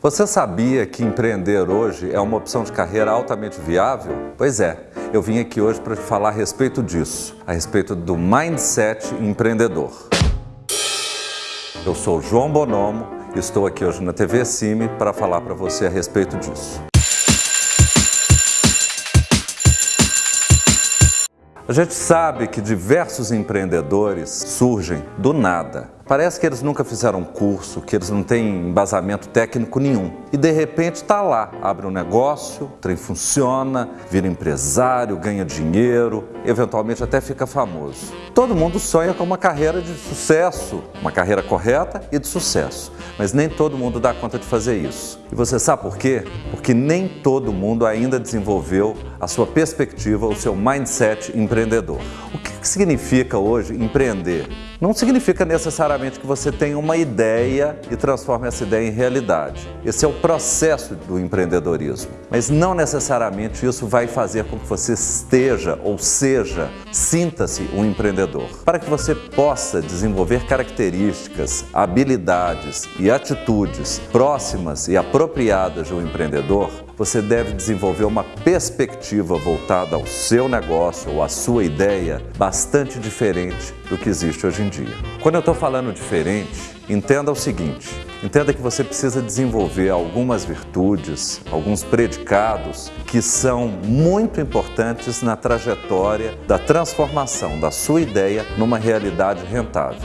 Você sabia que empreender hoje é uma opção de carreira altamente viável? Pois é, eu vim aqui hoje para te falar a respeito disso, a respeito do mindset empreendedor. Eu sou João Bonomo e estou aqui hoje na TV Cime para falar para você a respeito disso. A gente sabe que diversos empreendedores surgem do nada Parece que eles nunca fizeram curso, que eles não têm embasamento técnico nenhum. E de repente está lá, abre um negócio, o trem funciona, vira empresário, ganha dinheiro, eventualmente até fica famoso. Todo mundo sonha com uma carreira de sucesso, uma carreira correta e de sucesso. Mas nem todo mundo dá conta de fazer isso. E você sabe por quê? Porque nem todo mundo ainda desenvolveu a sua perspectiva, o seu mindset empreendedor. O que significa hoje empreender? Não significa necessariamente que você tenha uma ideia e transforme essa ideia em realidade. Esse é o processo do empreendedorismo. Mas não necessariamente isso vai fazer com que você esteja ou seja, sinta-se um empreendedor. Para que você possa desenvolver características, habilidades e atitudes próximas e apropriadas de um empreendedor, você deve desenvolver uma perspectiva voltada ao seu negócio ou à sua ideia bastante diferente do que existe hoje em dia. Quando eu estou falando diferente, entenda o seguinte, entenda que você precisa desenvolver algumas virtudes, alguns predicados que são muito importantes na trajetória da transformação da sua ideia numa realidade rentável.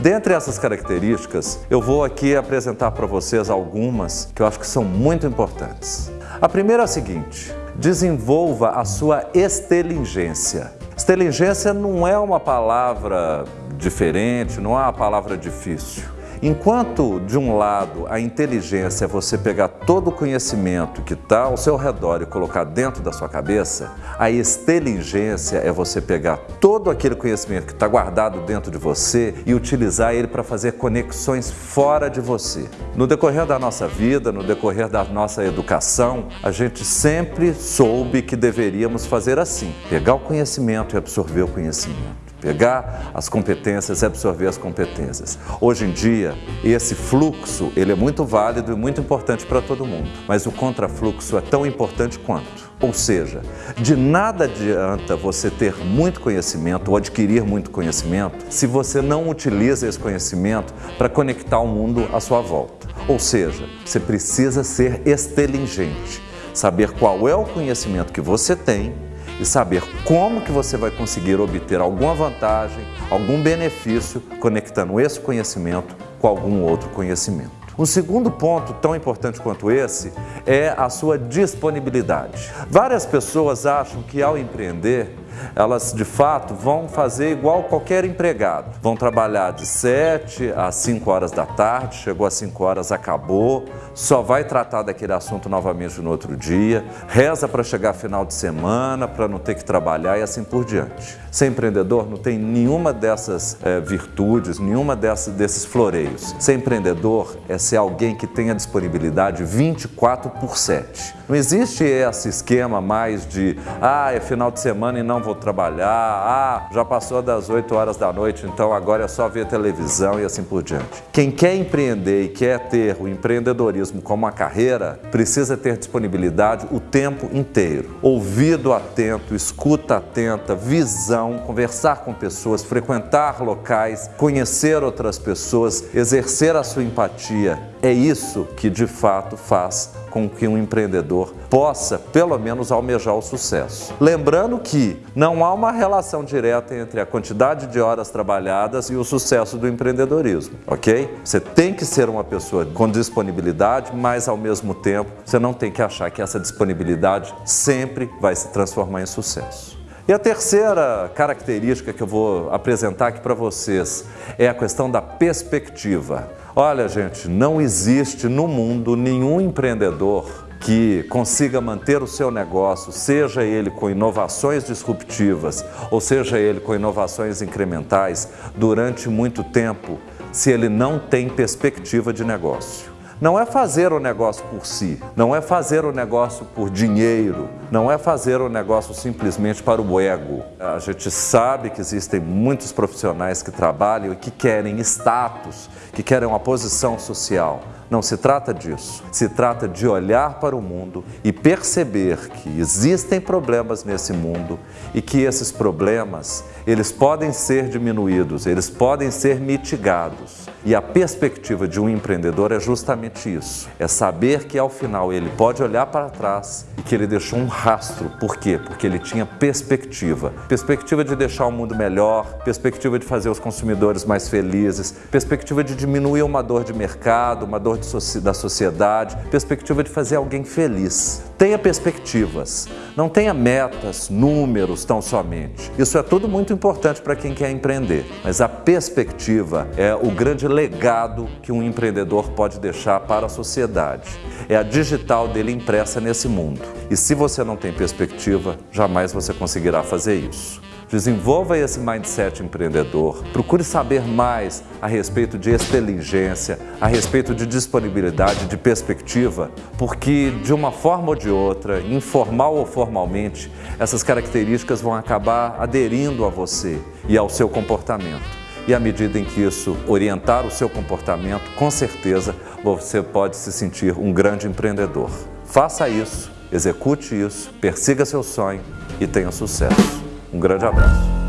Dentre essas características, eu vou aqui apresentar para vocês algumas que eu acho que são muito importantes. A primeira é a seguinte, desenvolva a sua estelingência. Estelingência não é uma palavra diferente, não é uma palavra difícil. Enquanto, de um lado, a inteligência é você pegar todo o conhecimento que está ao seu redor e colocar dentro da sua cabeça, a inteligência é você pegar todo aquele conhecimento que está guardado dentro de você e utilizar ele para fazer conexões fora de você. No decorrer da nossa vida, no decorrer da nossa educação, a gente sempre soube que deveríamos fazer assim, pegar o conhecimento e absorver o conhecimento pegar as competências e absorver as competências. Hoje em dia, esse fluxo ele é muito válido e muito importante para todo mundo, mas o contrafluxo é tão importante quanto. Ou seja, de nada adianta você ter muito conhecimento ou adquirir muito conhecimento se você não utiliza esse conhecimento para conectar o mundo à sua volta. Ou seja, você precisa ser extelingente, saber qual é o conhecimento que você tem e saber como que você vai conseguir obter alguma vantagem, algum benefício conectando esse conhecimento com algum outro conhecimento. Um segundo ponto tão importante quanto esse é a sua disponibilidade. Várias pessoas acham que ao empreender elas de fato vão fazer igual qualquer empregado. Vão trabalhar de 7 às 5 horas da tarde, chegou às 5 horas, acabou, só vai tratar daquele assunto novamente no outro dia, reza para chegar final de semana, para não ter que trabalhar e assim por diante. Ser empreendedor não tem nenhuma dessas é, virtudes, nenhuma dessas, desses floreios. Ser empreendedor é ser alguém que tenha disponibilidade 24 por 7. Não existe esse esquema mais de, ah, é final de semana e não vou trabalhar, ah, já passou das 8 horas da noite, então agora é só ver televisão e assim por diante. Quem quer empreender e quer ter o empreendedorismo como uma carreira, precisa ter disponibilidade o tempo inteiro. Ouvido atento, escuta atenta, visão, conversar com pessoas, frequentar locais, conhecer outras pessoas, exercer a sua empatia. É isso que de fato faz com que um empreendedor possa, pelo menos, almejar o sucesso. Lembrando que não há uma relação direta entre a quantidade de horas trabalhadas e o sucesso do empreendedorismo, ok? Você tem que ser uma pessoa com disponibilidade, mas ao mesmo tempo você não tem que achar que essa disponibilidade sempre vai se transformar em sucesso. E a terceira característica que eu vou apresentar aqui para vocês é a questão da perspectiva. Olha, gente, não existe no mundo nenhum empreendedor que consiga manter o seu negócio, seja ele com inovações disruptivas ou seja ele com inovações incrementais, durante muito tempo, se ele não tem perspectiva de negócio. Não é fazer o negócio por si, não é fazer o negócio por dinheiro, não é fazer o negócio simplesmente para o ego. A gente sabe que existem muitos profissionais que trabalham e que querem status, que querem uma posição social. Não se trata disso. Se trata de olhar para o mundo e perceber que existem problemas nesse mundo e que esses problemas, eles podem ser diminuídos, eles podem ser mitigados. E a perspectiva de um empreendedor é justamente isso. É saber que ao final ele pode olhar para trás e que ele deixou um rastro. Por quê? Porque ele tinha perspectiva. Perspectiva de deixar o mundo melhor, perspectiva de fazer os consumidores mais felizes, perspectiva de diminuir uma dor de mercado, uma dor da sociedade, perspectiva de fazer alguém feliz. Tenha perspectivas, não tenha metas, números tão somente. Isso é tudo muito importante para quem quer empreender, mas a perspectiva é o grande legado que um empreendedor pode deixar para a sociedade. É a digital dele impressa nesse mundo. E se você não tem perspectiva, jamais você conseguirá fazer isso. Desenvolva esse mindset empreendedor. Procure saber mais a respeito de inteligência, a respeito de disponibilidade, de perspectiva, porque de uma forma ou de outra, informal ou formalmente, essas características vão acabar aderindo a você e ao seu comportamento. E à medida em que isso orientar o seu comportamento, com certeza você pode se sentir um grande empreendedor. Faça isso, execute isso, persiga seu sonho e tenha sucesso. Um grande abraço.